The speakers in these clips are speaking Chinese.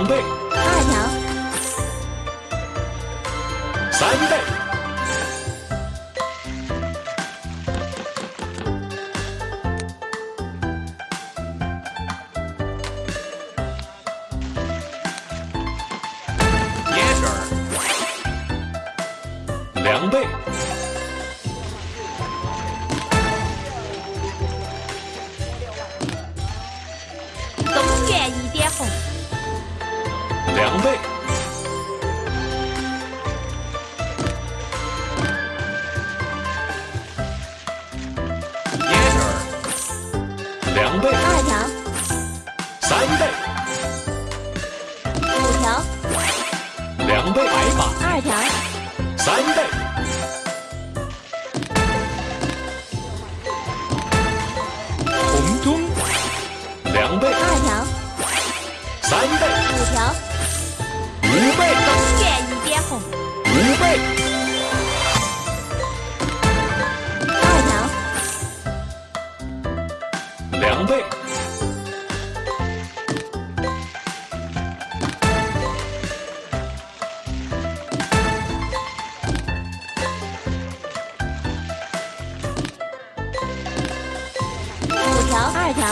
两倍二条三倍。野史两倍。两倍，二条，三倍，五条，两倍，白马，二条，三倍，红中，两倍，二条，三倍，五条，五倍，二条，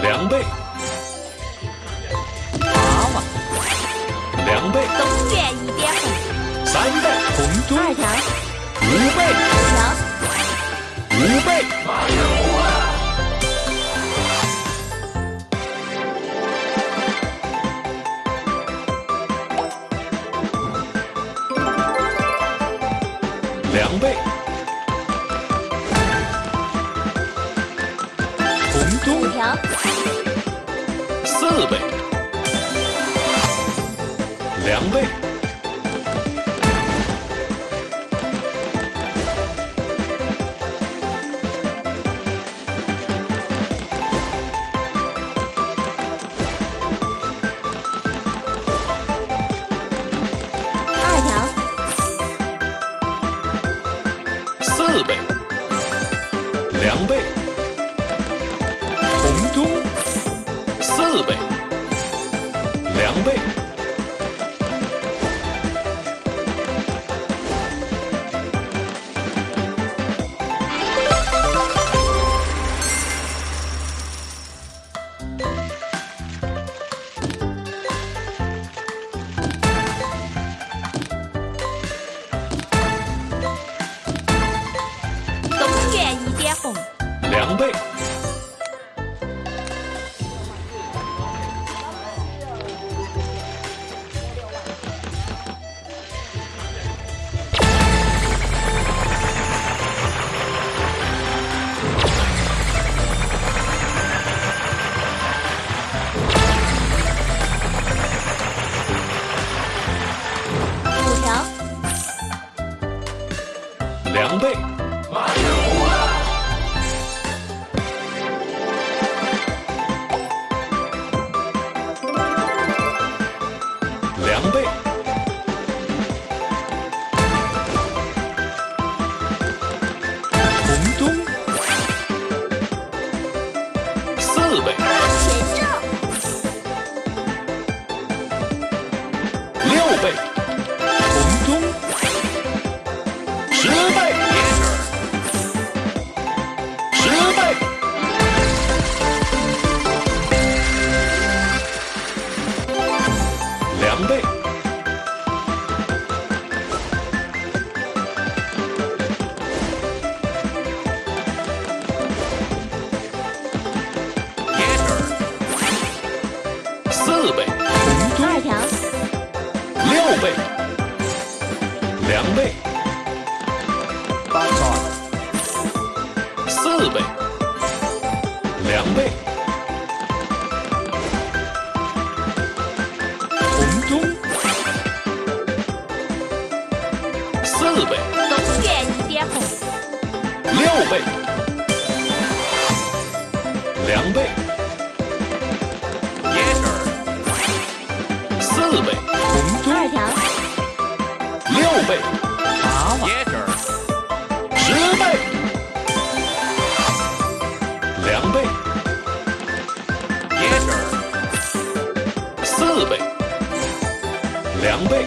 两倍，八万，两倍，东园一点红，三倍，红中，二条，五倍，五条，五倍，两倍，四倍，十倍，十倍，两倍，四倍，二条，六倍，两倍，单传，四倍，两倍，红中，四倍，东园一点红，六倍，两倍，四倍，红中，二条，六倍，八万，十四倍，两倍，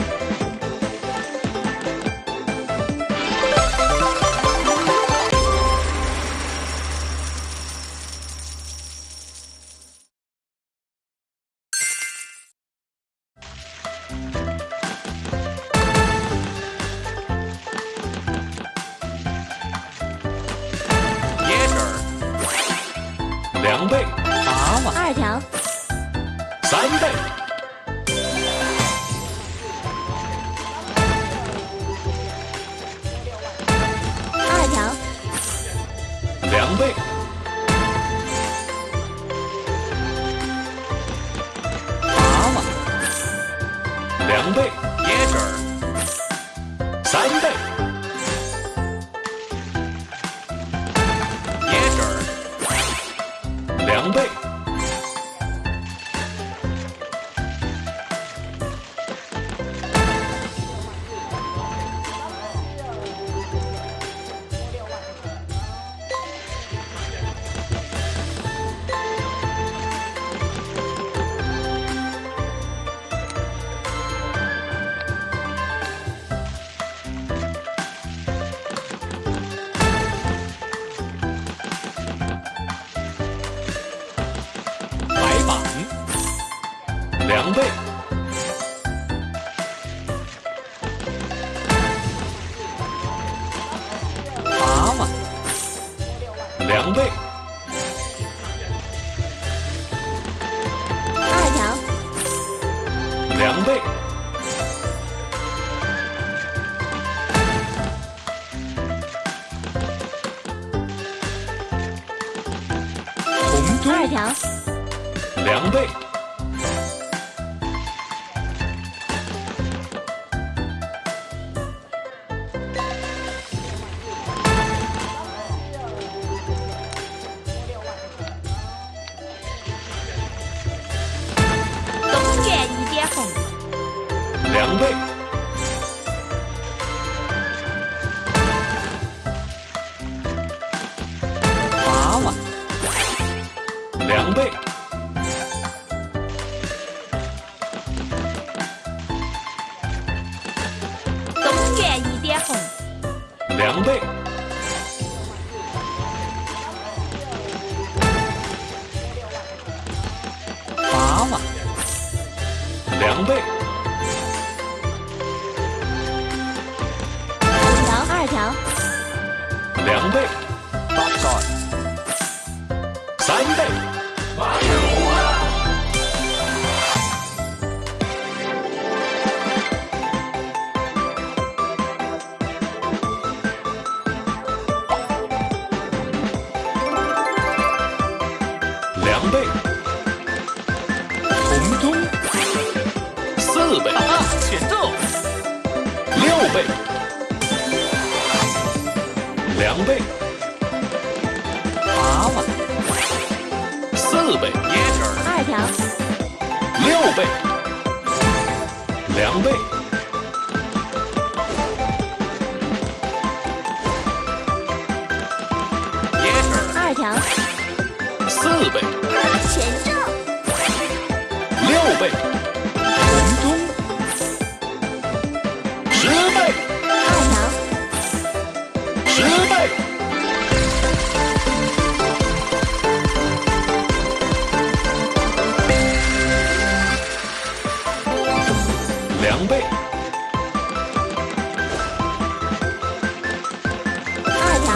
两两倍，蛤蟆，两倍，椰汁儿，三倍，两倍，红二，条，两倍，两倍，东园一点红，两倍，娃娃，两倍，五条，二条，两倍，三倍，倍，红中，四倍，哈哈，选中，六倍，两倍，娃娃，四倍，椰汁儿，二条，六倍，两倍，倍，红中，十倍，二条，十倍，两倍，二条，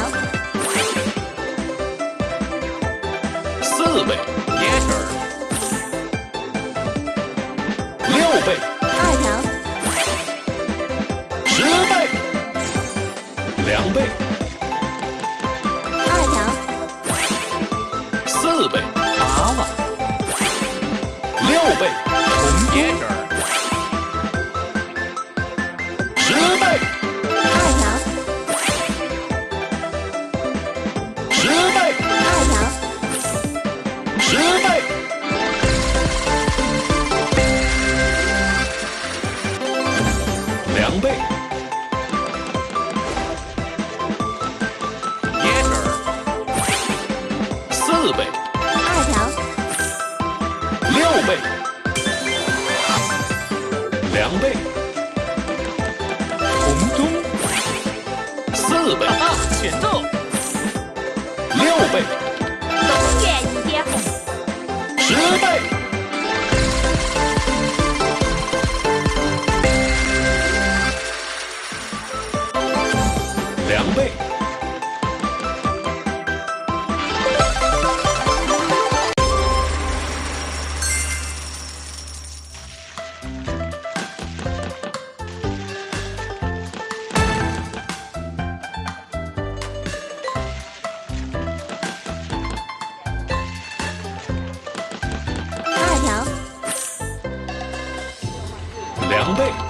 四倍，椰汁倍，二条，十倍，两倍，二条，四倍，八万，六倍，红椰四倍，二条，六倍，两倍，对